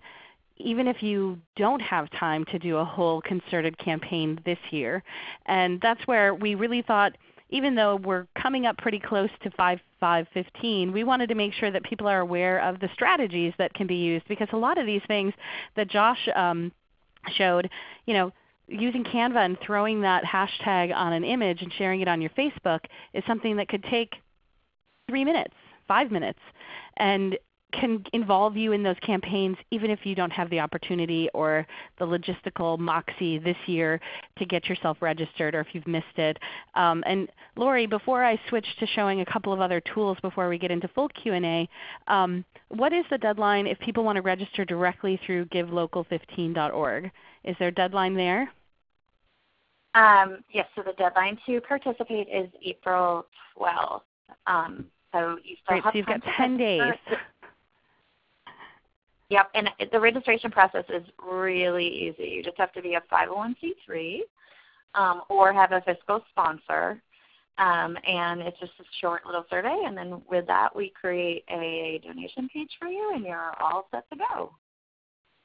even if you don't have time to do a whole concerted campaign this year. And that's where we really thought, even though we're coming up pretty close to 5515, we wanted to make sure that people are aware of the strategies that can be used because a lot of these things that Josh um, showed, you know, using Canva and throwing that hashtag on an image and sharing it on your Facebook is something that could take three minutes, five minutes. And can involve you in those campaigns even if you don't have the opportunity or the logistical moxie this year to get yourself registered or if you've missed it. Um, and Lori, before I switch to showing a couple of other tools before we get into full Q&A, um, what is the deadline if people want to register directly through givelocal15.org? Is there a deadline there? Um, yes, so the deadline to participate is April 12th. Um, so you still Great, have so you've got 10 days. Yep, and the registration process is really easy. You just have to be a 501c3 um, or have a fiscal sponsor. Um, and it's just a short little survey, and then with that we create a donation page for you, and you're all set to go.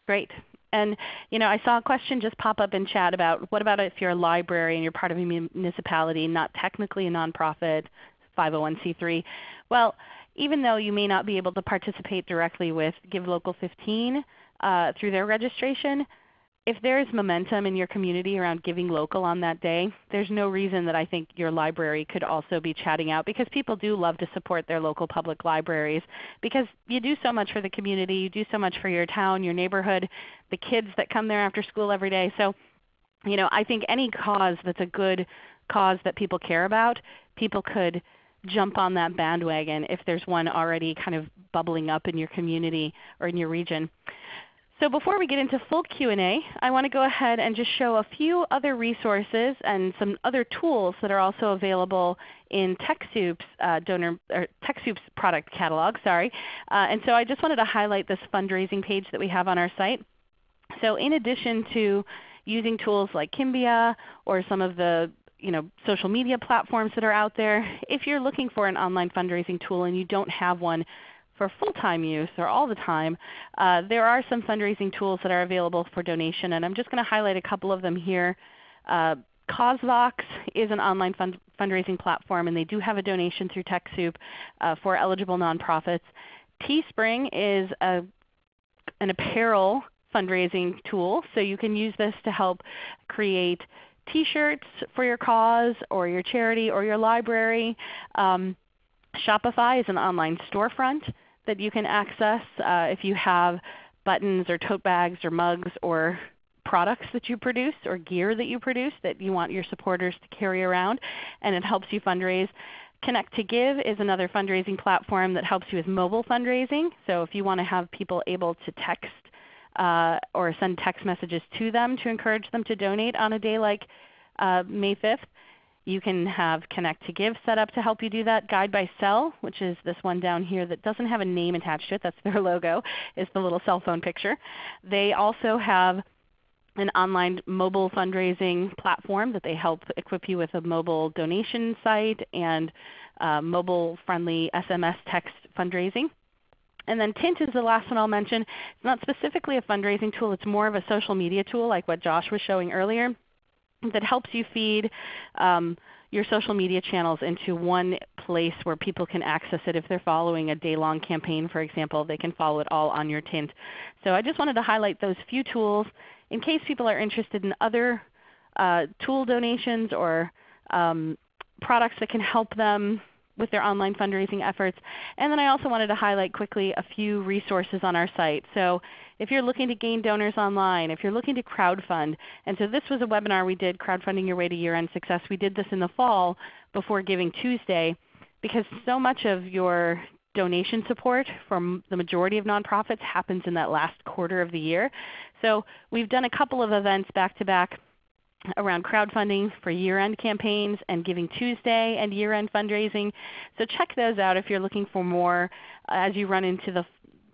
Great. And you know, I saw a question just pop up in chat about what about if you're a library and you're part of a municipality, not technically a nonprofit, 501c3? Well, even though you may not be able to participate directly with Give Local 15 uh, through their registration, if there is momentum in your community around giving local on that day, there's no reason that I think your library could also be chatting out because people do love to support their local public libraries because you do so much for the community, you do so much for your town, your neighborhood, the kids that come there after school every day. So you know, I think any cause that's a good cause that people care about, people could jump on that bandwagon if there's one already kind of bubbling up in your community or in your region. So before we get into full Q&A, I want to go ahead and just show a few other resources and some other tools that are also available in TechSoup's uh, donor or TechSoup's product catalog. Sorry, uh, and so I just wanted to highlight this fundraising page that we have on our site. So in addition to using tools like Kimbia or some of the you know, social media platforms that are out there. If you're looking for an online fundraising tool and you don't have one for full-time use or all the time, uh, there are some fundraising tools that are available for donation, and I'm just going to highlight a couple of them here. Uh, CauseVox is an online fund fundraising platform, and they do have a donation through TechSoup uh, for eligible nonprofits. Teespring is a, an apparel fundraising tool, so you can use this to help create T-shirts for your cause or your charity or your library. Um, Shopify is an online storefront that you can access uh, if you have buttons or tote bags or mugs or products that you produce or gear that you produce that you want your supporters to carry around and it helps you fundraise. Connect to Give is another fundraising platform that helps you with mobile fundraising. So if you want to have people able to text uh, or send text messages to them to encourage them to donate on a day like uh, May 5th, you can have Connect to Give set up to help you do that. Guide by Cell, which is this one down here that doesn't have a name attached to it, that's their logo, is the little cell phone picture. They also have an online mobile fundraising platform that they help equip you with a mobile donation site and uh, mobile friendly SMS text fundraising. And then Tint is the last one I'll mention. It's not specifically a fundraising tool. It's more of a social media tool like what Josh was showing earlier that helps you feed um, your social media channels into one place where people can access it. If they're following a day-long campaign, for example, they can follow it all on your Tint. So I just wanted to highlight those few tools in case people are interested in other uh, tool donations or um, products that can help them with their online fundraising efforts. And then I also wanted to highlight quickly a few resources on our site. So if you're looking to gain donors online, if you're looking to crowdfund, and so this was a webinar we did, Crowdfunding Your Way to Year-End Success. We did this in the fall before Giving Tuesday because so much of your donation support from the majority of nonprofits happens in that last quarter of the year. So we've done a couple of events back to back around crowdfunding for year-end campaigns and Giving Tuesday and year-end fundraising. So check those out if you're looking for more as you run into the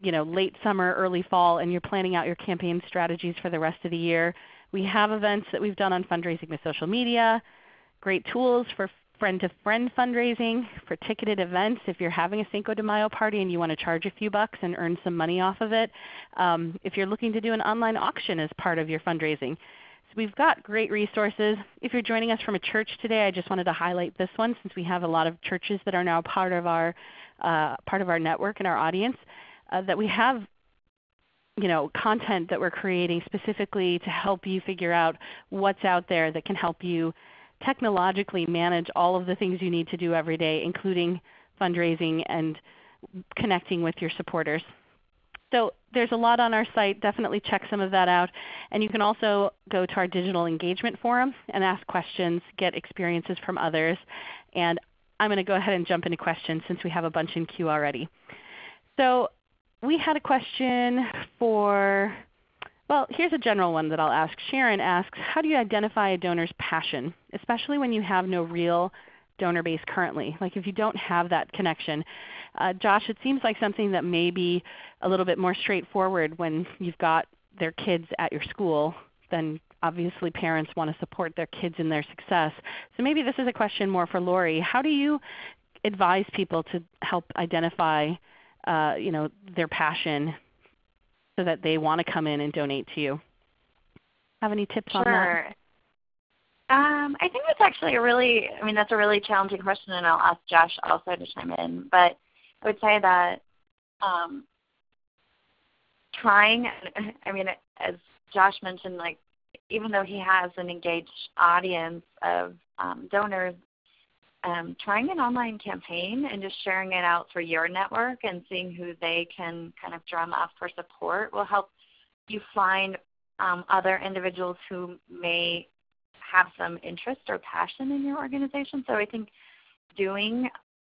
you know, late summer, early fall, and you're planning out your campaign strategies for the rest of the year. We have events that we've done on fundraising with social media, great tools for friend-to-friend fundraising, for ticketed events if you're having a Cinco de Mayo party and you want to charge a few bucks and earn some money off of it. Um, if you're looking to do an online auction as part of your fundraising. We've got great resources. If you're joining us from a church today, I just wanted to highlight this one since we have a lot of churches that are now part of our, uh, part of our network and our audience uh, that we have you know, content that we're creating specifically to help you figure out what's out there that can help you technologically manage all of the things you need to do every day, including fundraising and connecting with your supporters. So there's a lot on our site. Definitely check some of that out. And you can also go to our digital engagement forum and ask questions, get experiences from others. And I'm going to go ahead and jump into questions since we have a bunch in queue already. So we had a question for, well, here's a general one that I'll ask. Sharon asks, how do you identify a donor's passion, especially when you have no real donor base currently? Like if you don't have that connection. Uh, Josh, it seems like something that may be a little bit more straightforward when you've got their kids at your school then obviously parents want to support their kids in their success. So maybe this is a question more for Lori. How do you advise people to help identify uh, you know, their passion so that they want to come in and donate to you. Have any tips sure. on that? Um, I think that's actually a really, I mean, that's a really challenging question, and I'll ask Josh also to chime in. But I would say that um, trying, I mean, as Josh mentioned, like even though he has an engaged audience of um, donors, um, trying an online campaign and just sharing it out for your network and seeing who they can kind of drum up for support will help you find um, other individuals who may have some interest or passion in your organization. So I think doing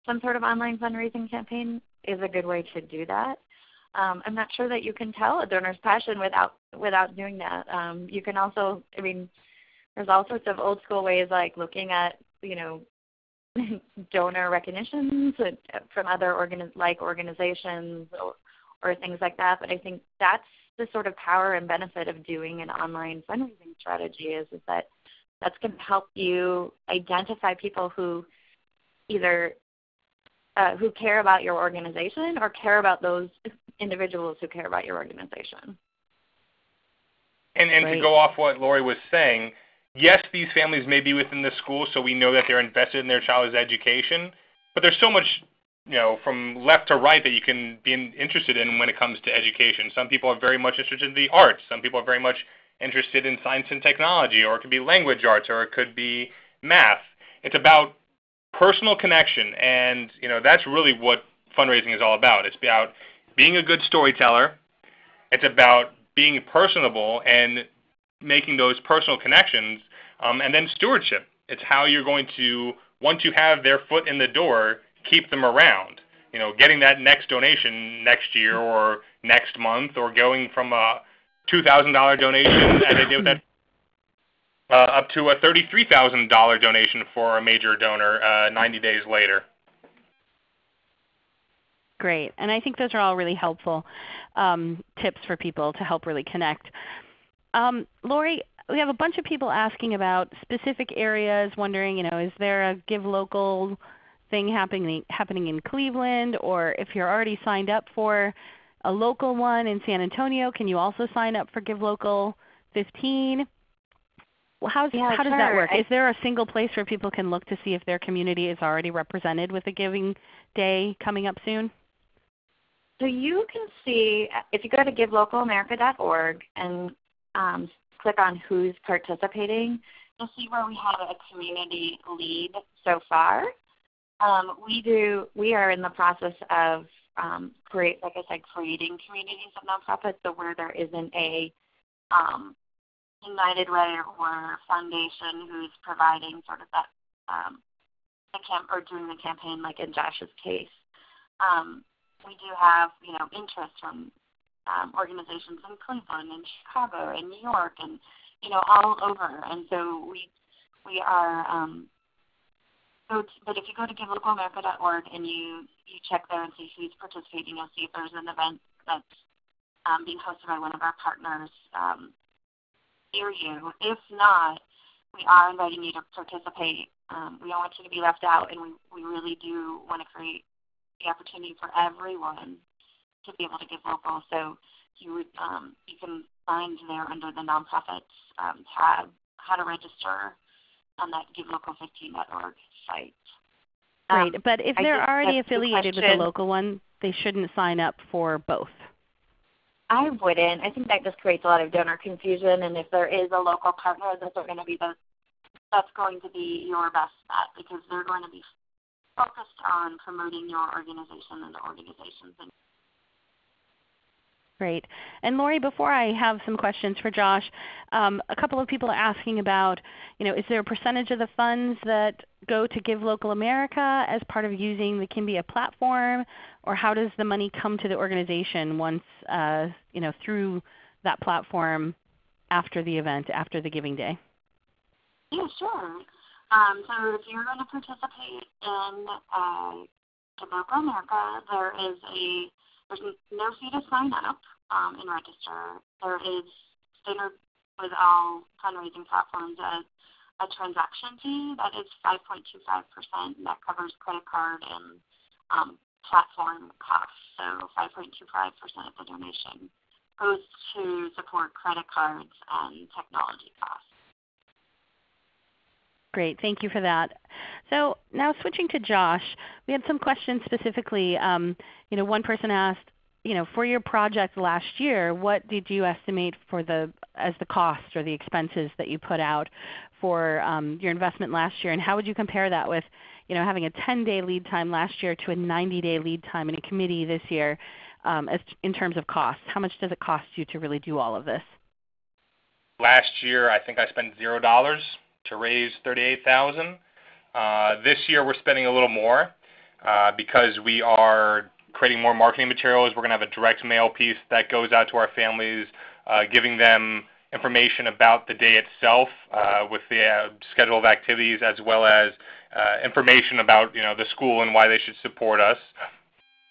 some sort of online fundraising campaign is a good way to do that. Um, I'm not sure that you can tell a donor's passion without without doing that. Um, you can also, I mean, there's all sorts of old school ways like looking at you know donor recognitions from other organi- like organizations or, or things like that. But I think that's the sort of power and benefit of doing an online fundraising strategy is, is that that's going to help you identify people who either uh, who care about your organization or care about those individuals who care about your organization. And, and to go off what Lori was saying, yes, these families may be within the school, so we know that they're invested in their child's education, but there's so much you know, from left to right that you can be interested in when it comes to education. Some people are very much interested in the arts. Some people are very much interested in science and technology, or it could be language arts, or it could be math. It's about personal connection, and you know that's really what fundraising is all about. It's about being a good storyteller. It's about being personable and making those personal connections, um, and then stewardship. It's how you're going to once you have their foot in the door, keep them around. You know, getting that next donation next year or next month, or going from a two thousand dollar donation as they did that uh, up to a $33,000 donation for a major donor uh, 90 days later. Great. And I think those are all really helpful um, tips for people to help really connect. Um, Lori, we have a bunch of people asking about specific areas, wondering, you know, is there a Give Local thing happening happening in Cleveland, or if you're already signed up for a local one in San Antonio, can you also sign up for Give Local 15? Well, how's, Yeah, how does that work? Is there a single place where people can look to see if their community is already represented with a Giving Day coming up soon? So you can see, if you go to givelocalamerica.org and um, click on who's participating, you'll see where we have a community lead so far. Um, we do. We are in the process of um, create, like I said, creating communities of nonprofits. So where there isn't a um, United Way or foundation who's providing sort of that um, the camp or doing the campaign, like in Josh's case. Um, we do have, you know, interest from um, organizations in Cleveland and Chicago and New York and, you know, all over. And so we we are. Um, so, but if you go to givelocalamerica.org and you you check there and see who's participating, you'll see if there's an event that's um, being hosted by one of our partners um, near you. If not, we are inviting you to participate. Um, we don't want you to be left out, and we, we really do want to create the opportunity for everyone to be able to give local. So you would um, you can find there under the nonprofits um, tab how to register on that givelocal15.org site. Um, But if I they're already affiliated with a local one, they shouldn't sign up for both. I wouldn't. I think that just creates a lot of donor confusion. And if there is a local partner, those are going to be the that's going to be your best bet because they're going to be focused on promoting your organization and the organizations. Great. And Lori, before I have some questions for Josh, um, a couple of people are asking about, you know, is there a percentage of the funds that go to Give Local America as part of using the Kimbia platform, or how does the money come to the organization once, uh, you know, through that platform after the event, after the Giving Day? yeah, sure. Um, so if you're going to participate in uh, Give Local America, there is a there's no fee to sign up um, and register. There is standard with all fundraising platforms a, a transaction fee that is 5.25%. That covers credit card and um, platform costs. So 5.25% of the donation goes to support credit cards and technology costs. Great, thank you for that. So now switching to Josh, we had some questions specifically. Um, you know, one person asked, you know, for your project last year, what did you estimate for the as the cost or the expenses that you put out for um, your investment last year, and how would you compare that with, you know, having a 10-day lead time last year to a 90-day lead time in a committee this year, um, as in terms of cost? How much does it cost you to really do all of this? Last year, I think I spent zero dollars to raise thirty-eight thousand. Uh, this year, we're spending a little more uh, because we are creating more marketing materials. We're going to have a direct mail piece that goes out to our families, uh, giving them information about the day itself uh, with the schedule of activities, as well as uh, information about you know the school and why they should support us.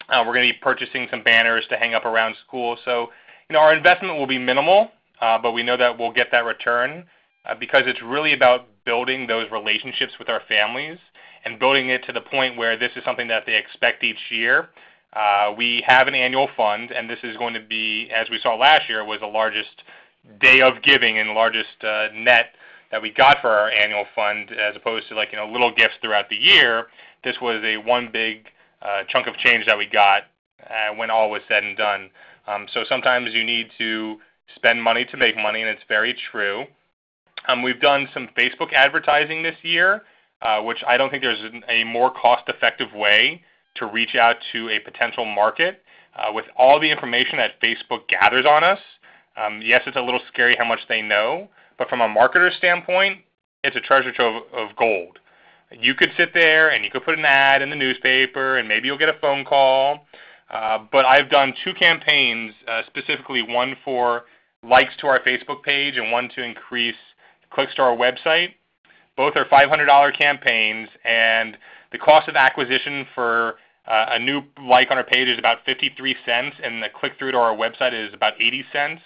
Uh, we're going to be purchasing some banners to hang up around school. So you know our investment will be minimal, uh, but we know that we'll get that return uh, because it's really about building those relationships with our families and building it to the point where this is something that they expect each year. Uh, we have an annual fund, and this is going to be, as we saw last year, was the largest day of giving and largest uh, net that we got for our annual fund, as opposed to like you know little gifts throughout the year. This was a one big uh, chunk of change that we got uh, when all was said and done. Um, so sometimes you need to spend money to make money, and it's very true. Um, we've done some Facebook advertising this year. uh, which I don't think there's a more cost-effective way to reach out to a potential market uh, with all the information that Facebook gathers on us. Um, yes, it's a little scary how much they know, but from a marketer standpoint, it's a treasure trove of gold. You could sit there and you could put an ad in the newspaper, and maybe you'll get a phone call. Uh, but I've done two campaigns, uh, specifically one for likes to our Facebook page and one to increase clicks to our website. Both are $500 campaigns, and the cost of acquisition for uh, a new like on our page is about 53 cents, and the click through to our website is about 80 cents.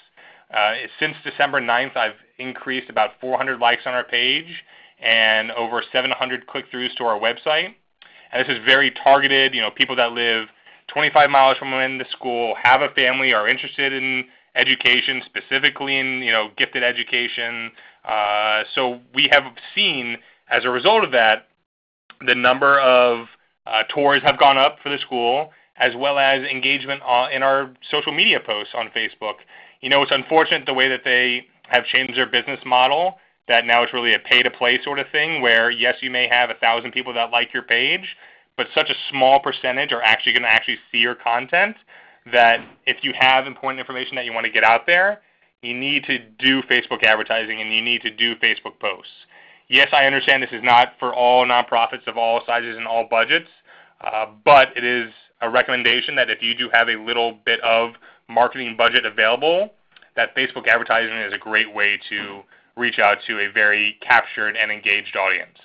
Uh, since December 9th, I've increased about 400 likes on our page and over 700 click-throughs to our website. And this is very targeted. You know, people that live 25 miles from when the school, have a family, are interested in education, specifically in you know gifted education. Uh, so we have seen, as a result of that, the number of uh, tours have gone up for the school, as well as engagement in our social media posts on Facebook. You know, it's unfortunate the way that they have changed their business model. That now it's really a pay-to-play sort of thing, where yes, you may have a thousand people that like your page, but such a small percentage are actually going to actually see your content that if you have important information that you want to get out there, you need to do Facebook advertising and you need to do Facebook posts. Yes, I understand this is not for all nonprofits of all sizes and all budgets, uh, but it is a recommendation that if you do have a little bit of marketing budget available, that Facebook advertising is a great way to reach out to a very captured and engaged audience.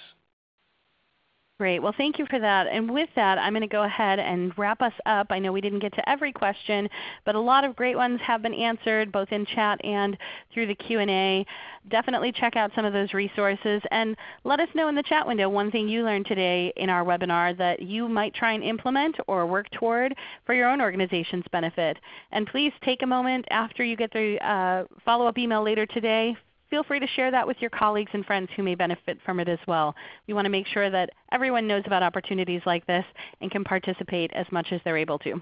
Great. Well, thank you for that. And with that, I'm going to go ahead and wrap us up. I know we didn't get to every question, but a lot of great ones have been answered both in chat and through the Q&A. Definitely check out some of those resources and let us know in the chat window one thing you learned today in our webinar that you might try and implement or work toward for your own organization's benefit. And please take a moment after you get the uh, follow-up email later today feel free to share that with your colleagues and friends who may benefit from it as well. We want to make sure that everyone knows about opportunities like this and can participate as much as they're able to.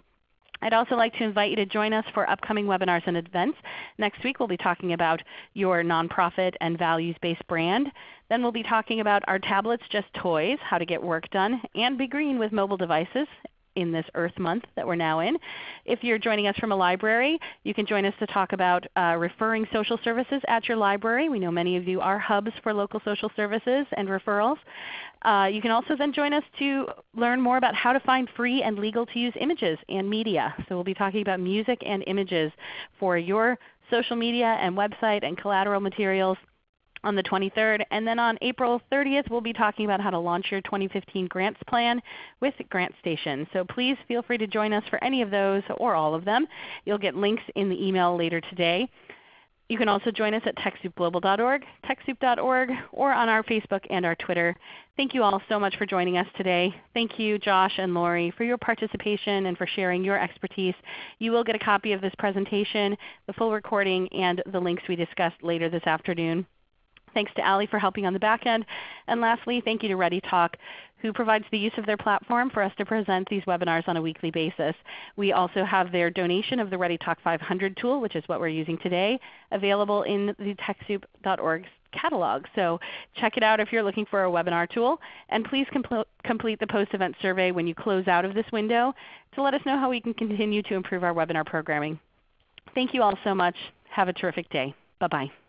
I'd also like to invite you to join us for upcoming webinars and events. Next week we'll be talking about your nonprofit and values-based brand. Then we'll be talking about Are Tablets Just Toys? How to Get Work Done, and Be Green with Mobile Devices in this Earth Month that we're now in. If you're joining us from a library, you can join us to talk about uh, referring social services at your library. We know many of you are hubs for local social services and referrals. Uh, you can also then join us to learn more about how to find free and legal to use images and media. So we'll be talking about music and images for your social media and website and collateral materials on the 23rd. And then on April 30th, we'll be talking about how to launch your 2015 grants plan with GrantStation. So please feel free to join us for any of those or all of them. You'll get links in the email later today. You can also join us at TechSoupGlobal.org, TechSoup.org, or on our Facebook and our Twitter. Thank you all so much for joining us today. Thank you Josh and Lori for your participation and for sharing your expertise. You will get a copy of this presentation, the full recording, and the links we discussed later this afternoon. Thanks to Ali for helping on the back end. And lastly, thank you to ReadyTalk who provides the use of their platform for us to present these webinars on a weekly basis. We also have their donation of the ReadyTalk 500 tool, which is what we're using today, available in the TechSoup.org catalog. So check it out if you're looking for a webinar tool. And please compl complete the post-event survey when you close out of this window to let us know how we can continue to improve our webinar programming. Thank you all so much. Have a terrific day. Bye-bye.